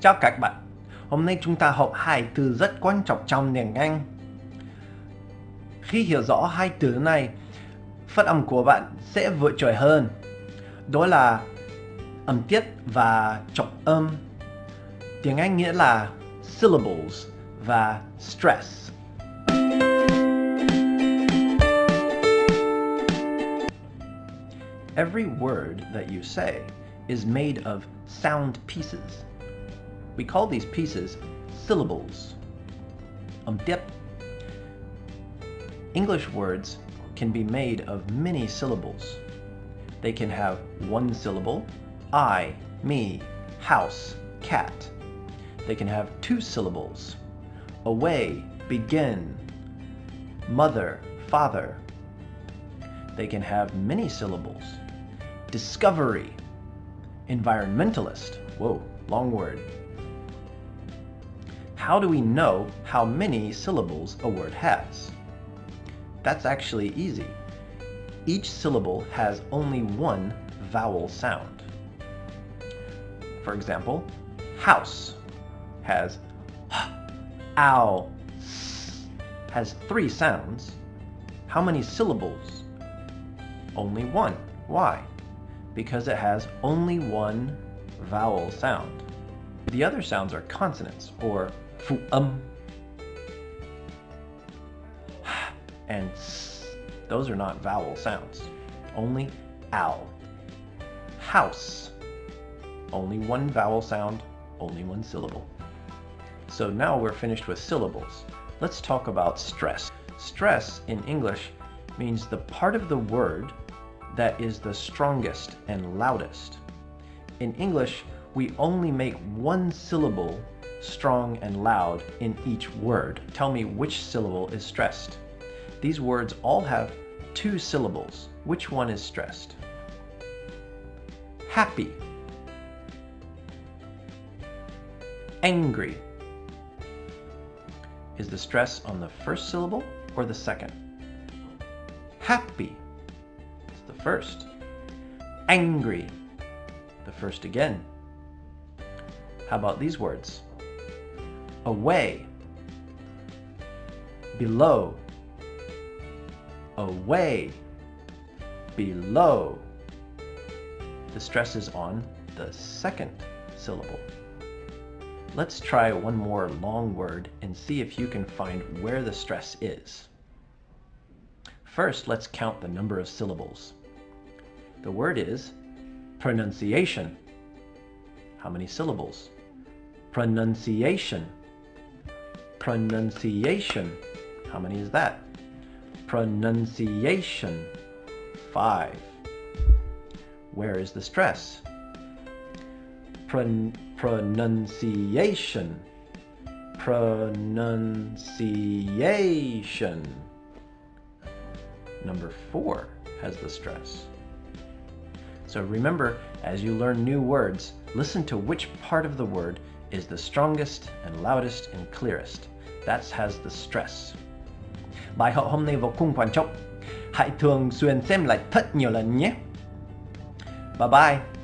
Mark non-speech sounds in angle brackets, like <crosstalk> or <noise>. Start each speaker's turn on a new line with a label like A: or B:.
A: Chào các bạn. Hôm nay chúng ta học hai từ rất quan trọng trong tiếng Anh. Khi hiểu rõ hai từ này, phát âm của bạn sẽ vượt trội hơn. Đó là âm tiết và trọng âm. Tiếng Anh nghĩa là syllables và stress. Every word that you say is made of sound pieces. We call these pieces syllables. Um, dip. English words can be made of many syllables. They can have one syllable, I, me, house, cat. They can have two syllables, away, begin, mother, father. They can have many syllables, discovery, environmentalist, whoa, long word. How do we know how many syllables a word has? That's actually easy. Each syllable has only one vowel sound. For example, house has h, ow, s, has three sounds. How many syllables? Only one. Why? Because it has only one vowel sound. The other sounds are consonants, or fu um <sighs> and s. Those are not vowel sounds. Only ow. House. Only one vowel sound, only one syllable. So now we're finished with syllables. Let's talk about stress. Stress in English means the part of the word that is the strongest and loudest. In English, we only make one syllable strong and loud in each word. Tell me which syllable is stressed. These words all have two syllables. Which one is stressed? Happy. Angry. Is the stress on the first syllable or the second? Happy. First. Angry. The first again. How about these words? Away. Below. Away. Below. The stress is on the second syllable. Let's try one more long word and see if you can find where the stress is. First, let's count the number of syllables. The word is pronunciation. How many syllables? Pronunciation. Pronunciation. How many is that? Pronunciation. Five. Where is the stress? Pron pronunciation. Pronunciation. Number four has the stress. So remember, as you learn new words, listen to which part of the word is the strongest and loudest and clearest. That has the stress. Bài học hôm nay vô cùng quan trọng. Hãy thường xuyên xem lại thật nhiều lần nhé. Bye bye.